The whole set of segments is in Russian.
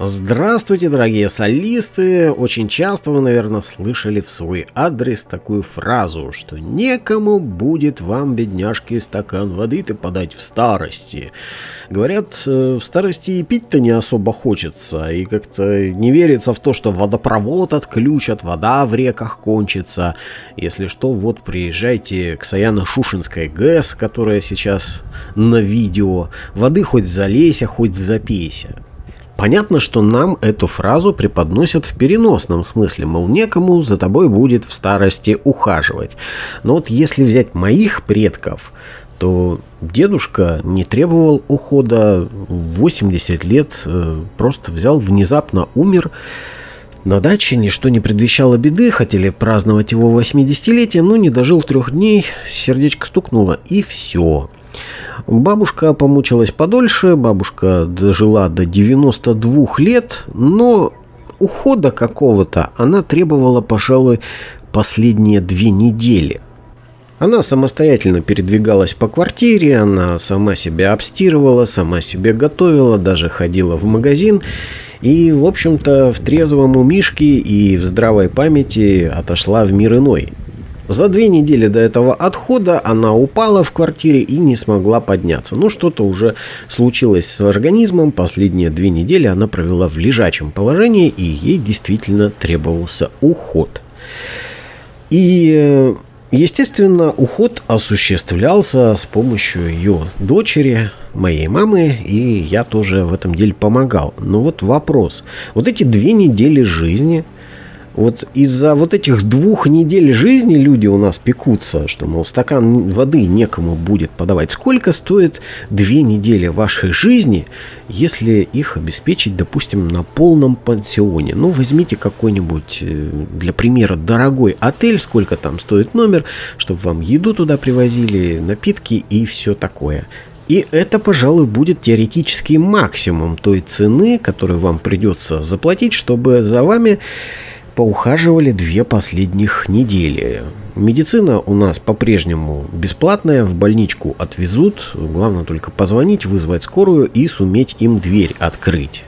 Здравствуйте, дорогие солисты! Очень часто вы, наверное, слышали в свой адрес такую фразу, что некому будет вам, бедняжки, стакан воды-то подать в старости. Говорят, э, в старости и пить-то не особо хочется, и как-то не верится в то, что водопровод отключат, вода в реках кончится. Если что, вот приезжайте к Саяно-Шушинской ГЭС, которая сейчас на видео. Воды хоть залейся, хоть запейся. Понятно, что нам эту фразу преподносят в переносном смысле, мол, некому за тобой будет в старости ухаживать. Но вот если взять моих предков, то дедушка не требовал ухода, 80 лет э, просто взял, внезапно умер. На даче ничто не предвещало беды, хотели праздновать его 80-летие, но не дожил трех дней, сердечко стукнуло и все. Бабушка помучилась подольше, бабушка дожила до 92 лет, но ухода какого-то она требовала, пожалуй, последние две недели. Она самостоятельно передвигалась по квартире, она сама себя обстирывала, сама себе готовила, даже ходила в магазин. И, в общем-то, в трезвом умишке и в здравой памяти отошла в мир иной. За две недели до этого отхода она упала в квартире и не смогла подняться. Ну, что-то уже случилось с организмом. Последние две недели она провела в лежачем положении, и ей действительно требовался уход. И, э, естественно, уход осуществлялся с помощью ее дочери, моей мамы, и я тоже в этом деле помогал. Но вот вопрос. Вот эти две недели жизни – вот из-за вот этих двух недель жизни люди у нас пекутся, что, мол, стакан воды некому будет подавать. Сколько стоит две недели вашей жизни, если их обеспечить, допустим, на полном пансионе? Ну, возьмите какой-нибудь, э, для примера, дорогой отель, сколько там стоит номер, чтобы вам еду туда привозили, напитки и все такое. И это, пожалуй, будет теоретический максимум той цены, которую вам придется заплатить, чтобы за вами поухаживали две последних недели. Медицина у нас по-прежнему бесплатная, в больничку отвезут, главное только позвонить, вызвать скорую и суметь им дверь открыть.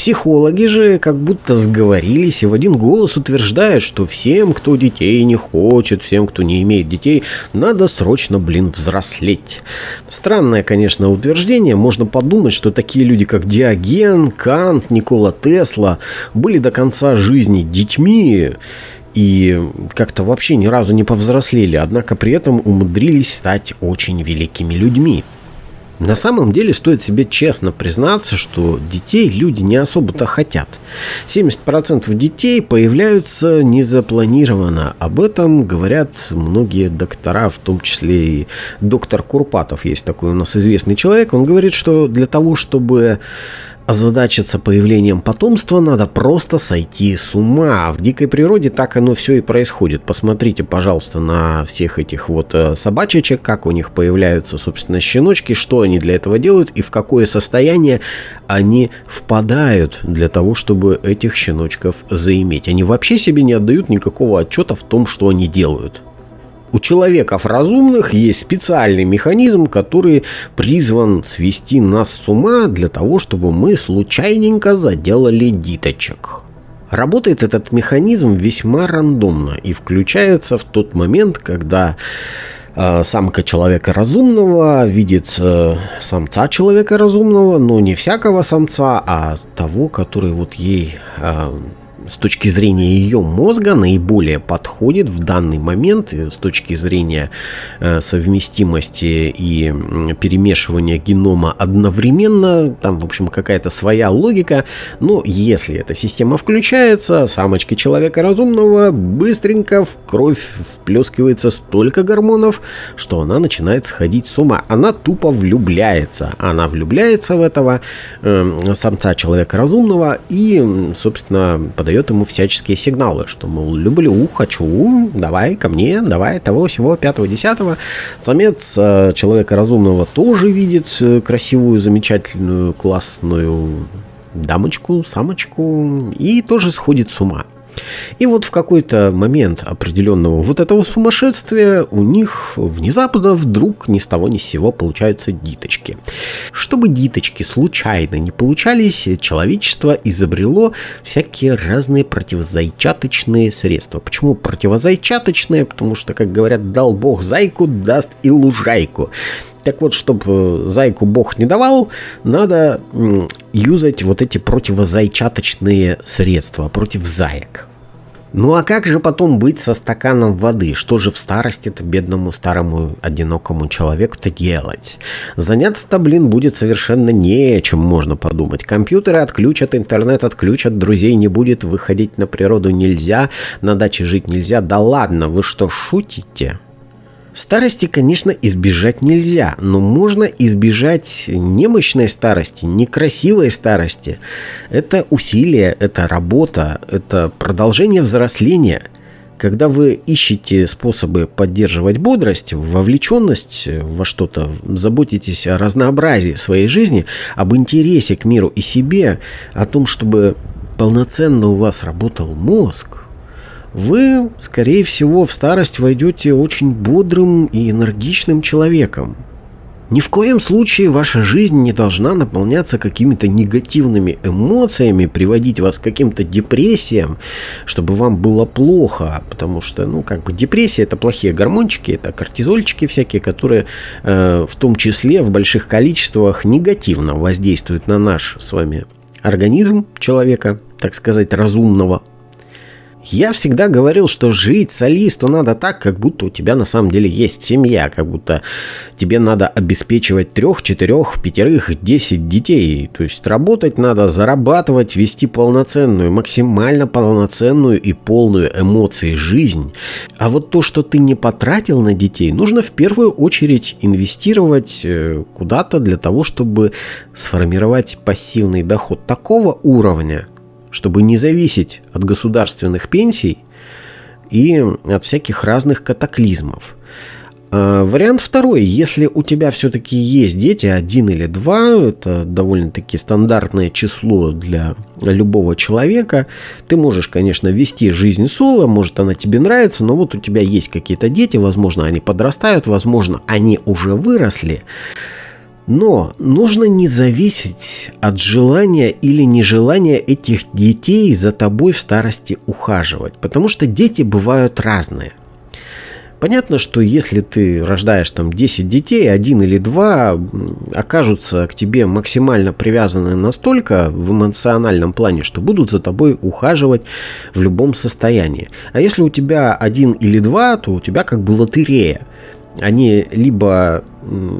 Психологи же как будто сговорились и в один голос утверждают, что всем, кто детей не хочет, всем, кто не имеет детей, надо срочно, блин, взрослеть. Странное, конечно, утверждение. Можно подумать, что такие люди, как Диоген, Кант, Никола Тесла, были до конца жизни детьми и как-то вообще ни разу не повзрослели, однако при этом умудрились стать очень великими людьми. На самом деле стоит себе честно признаться, что детей люди не особо-то хотят. 70% детей появляются незапланированно. Об этом говорят многие доктора, в том числе и доктор Курпатов. Есть такой у нас известный человек. Он говорит, что для того, чтобы озадачиться появлением потомства, надо просто сойти с ума. В дикой природе так оно все и происходит. Посмотрите, пожалуйста, на всех этих вот э, собачечек, как у них появляются, собственно, щеночки, что они для этого делают и в какое состояние они впадают для того, чтобы этих щеночков заиметь. Они вообще себе не отдают никакого отчета в том, что они делают. У человеков разумных есть специальный механизм, который призван свести нас с ума для того, чтобы мы случайненько заделали диточек. Работает этот механизм весьма рандомно и включается в тот момент, когда э, самка человека разумного видит э, самца человека разумного, но не всякого самца, а того, который вот ей э, с точки зрения ее мозга наиболее подходит в данный момент с точки зрения э, совместимости и перемешивания генома одновременно. Там, в общем, какая-то своя логика. Но если эта система включается, самочки человека разумного быстренько в кровь вплескивается столько гормонов, что она начинает сходить с ума. Она тупо влюбляется. Она влюбляется в этого э, самца человека разумного и, собственно, подает дает ему всяческие сигналы, что, мол, люблю, хочу, давай ко мне, давай того, всего, пятого, десятого. Самец э, человека разумного тоже видит э, красивую, замечательную, классную дамочку, самочку и тоже сходит с ума. И вот в какой-то момент определенного вот этого сумасшествия у них внезапно вдруг ни с того ни с сего получаются диточки. Чтобы диточки случайно не получались, человечество изобрело всякие разные противозайчаточные средства. Почему противозайчаточные? Потому что, как говорят, дал бог зайку, даст и лужайку. Так вот, чтобы э, зайку бог не давал, надо юзать вот эти противозайчаточные средства против заек. Ну а как же потом быть со стаканом воды? Что же в старости-то бедному старому одинокому человеку-то делать? Заняться-то, блин, будет совершенно нечем, можно подумать. Компьютеры отключат, интернет отключат, друзей не будет, выходить на природу нельзя, на даче жить нельзя. Да ладно, вы что, шутите? Старости, конечно, избежать нельзя, но можно избежать немощной старости, некрасивой старости. Это усилие, это работа, это продолжение взросления. Когда вы ищете способы поддерживать бодрость, вовлеченность во что-то, заботитесь о разнообразии своей жизни, об интересе к миру и себе, о том, чтобы полноценно у вас работал мозг, вы, скорее всего, в старость войдете очень бодрым и энергичным человеком. Ни в коем случае ваша жизнь не должна наполняться какими-то негативными эмоциями, приводить вас к каким-то депрессиям, чтобы вам было плохо, потому что, ну, как бы депрессия это плохие гормончики, это кортизольчики всякие, которые э, в том числе в больших количествах негативно воздействуют на наш с вами организм человека, так сказать, разумного, я всегда говорил, что жить солисту надо так, как будто у тебя на самом деле есть семья, как будто тебе надо обеспечивать трех, четырех, пятерых, десять детей. То есть работать надо, зарабатывать, вести полноценную, максимально полноценную и полную эмоций жизнь. А вот то, что ты не потратил на детей, нужно в первую очередь инвестировать э, куда-то для того, чтобы сформировать пассивный доход такого уровня, чтобы не зависеть от государственных пенсий и от всяких разных катаклизмов. А, вариант второй. Если у тебя все-таки есть дети, один или два, это довольно-таки стандартное число для любого человека, ты можешь, конечно, вести жизнь соло, может она тебе нравится, но вот у тебя есть какие-то дети, возможно, они подрастают, возможно, они уже выросли, но нужно не зависеть от желания или нежелания этих детей за тобой в старости ухаживать, потому что дети бывают разные. Понятно, что если ты рождаешь там 10 детей, один или два окажутся к тебе максимально привязаны настолько в эмоциональном плане, что будут за тобой ухаживать в любом состоянии. А если у тебя один или два, то у тебя как бы лотерея они либо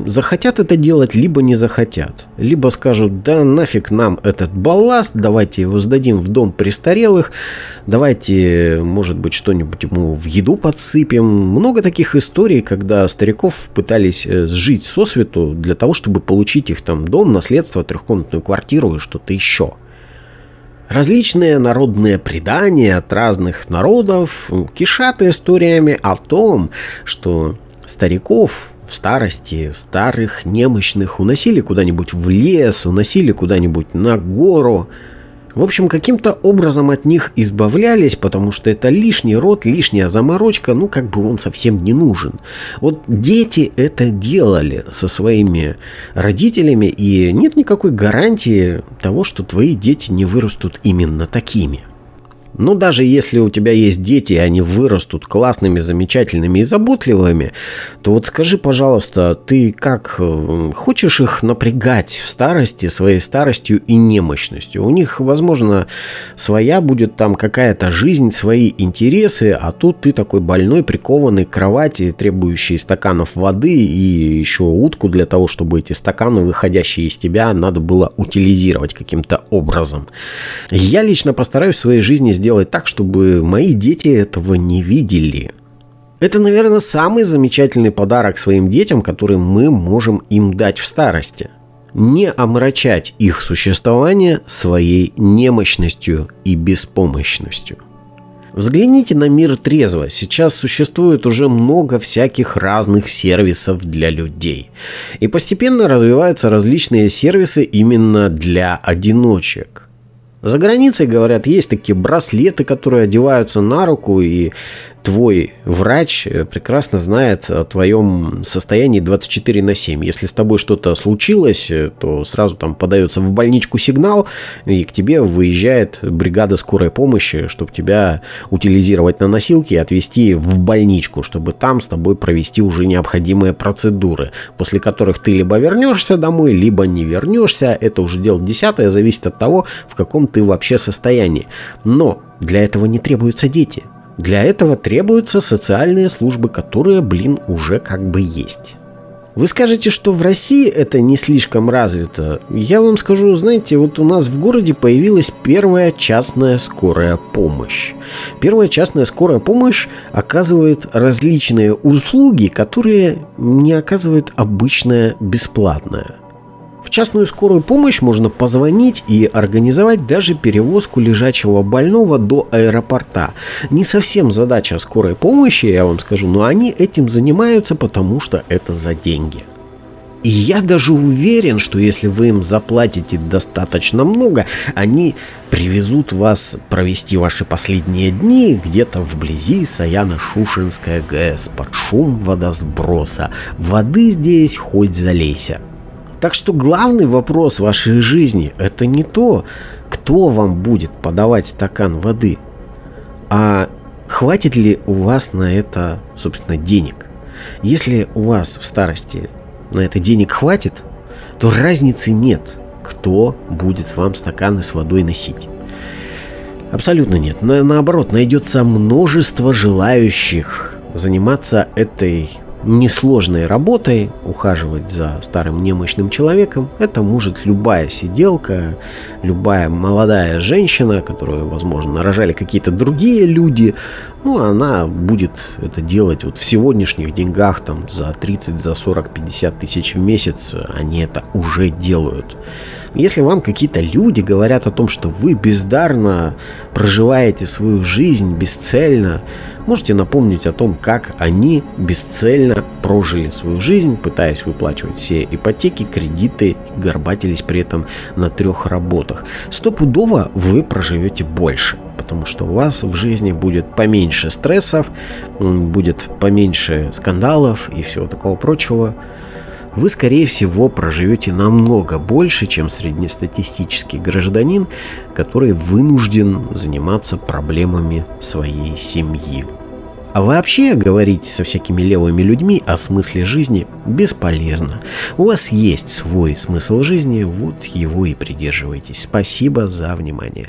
захотят это делать, либо не захотят. Либо скажут, да нафиг нам этот балласт, давайте его сдадим в дом престарелых, давайте, может быть, что-нибудь ему в еду подсыпем. Много таких историй, когда стариков пытались э, жить со свету для того, чтобы получить их там дом, наследство, трехкомнатную квартиру и что-то еще. Различные народные предания от разных народов кишат историями о том, что стариков в старости, старых, немощных, уносили куда-нибудь в лес, уносили куда-нибудь на гору. В общем, каким-то образом от них избавлялись, потому что это лишний род, лишняя заморочка, ну как бы он совсем не нужен. Вот дети это делали со своими родителями, и нет никакой гарантии того, что твои дети не вырастут именно такими. Но даже если у тебя есть дети, и они вырастут классными, замечательными и заботливыми, то вот скажи, пожалуйста, ты как э, хочешь их напрягать в старости, своей старостью и немощностью? У них, возможно, своя будет там какая-то жизнь, свои интересы, а тут ты такой больной, прикованный к кровати, требующий стаканов воды и еще утку для того, чтобы эти стаканы, выходящие из тебя, надо было утилизировать каким-то образом. Я лично постараюсь в своей жизни сделать так, чтобы мои дети этого не видели. Это, наверное, самый замечательный подарок своим детям, который мы можем им дать в старости. Не омрачать их существование своей немощностью и беспомощностью. Взгляните на мир трезво. Сейчас существует уже много всяких разных сервисов для людей. И постепенно развиваются различные сервисы именно для одиночек – За границей, говорят, есть такие браслеты, которые одеваются на руку, и твой врач э, прекрасно знает о твоем состоянии 24 на 7. Если с тобой что-то случилось, э, то сразу там подается в больничку сигнал, и к тебе выезжает бригада скорой помощи, чтобы тебя утилизировать на носилке и отвезти в больничку, чтобы там с тобой провести уже необходимые процедуры, после которых ты либо вернешься домой, либо не вернешься. Это уже дело десятое, зависит от того, в каком ты вообще состоянии. Но для этого не требуются дети. Для этого требуются социальные службы, которые, блин, уже как бы есть. Вы скажете, что в России это не слишком развито. Я вам скажу, знаете, вот у нас в городе появилась первая частная скорая помощь. Первая частная скорая помощь оказывает различные услуги, которые не оказывает обычная бесплатная. В частную скорую помощь можно позвонить и организовать даже перевозку лежачего больного до аэропорта. Не совсем задача скорой помощи, я вам скажу, но они этим занимаются, потому что это за деньги. И я даже уверен, что если вы им заплатите достаточно много, они привезут вас провести ваши последние дни где-то вблизи Саяно-Шушинская ГЭС под шум водосброса. Воды здесь хоть залейся. Так что главный вопрос вашей жизни это не то, кто вам будет подавать стакан воды, а хватит ли у вас на это, собственно, денег. Если у вас в старости на это денег хватит, то разницы нет, кто будет вам стаканы с водой носить. Абсолютно нет. На, наоборот, найдется множество желающих заниматься этой несложной работой ухаживать за старым немощным человеком, это может любая сиделка, любая молодая женщина, которую, возможно, рожали какие-то другие люди, ну, она будет это делать вот в сегодняшних деньгах, там, за 30, за 40, 50 тысяч в месяц, они это уже делают. Если вам какие-то люди говорят о том, что вы бездарно проживаете свою жизнь бесцельно, можете напомнить о том, как они бесцельно прожили свою жизнь, пытаясь выплачивать все ипотеки, кредиты, горбатились при этом на трех работах. Стопудово вы проживете больше потому что у вас в жизни будет поменьше стрессов, будет поменьше скандалов и всего такого прочего вы, скорее всего, проживете намного больше, чем среднестатистический гражданин, который вынужден заниматься проблемами своей семьи. А вообще говорить со всякими левыми людьми о смысле жизни бесполезно. У вас есть свой смысл жизни, вот его и придерживайтесь. Спасибо за внимание.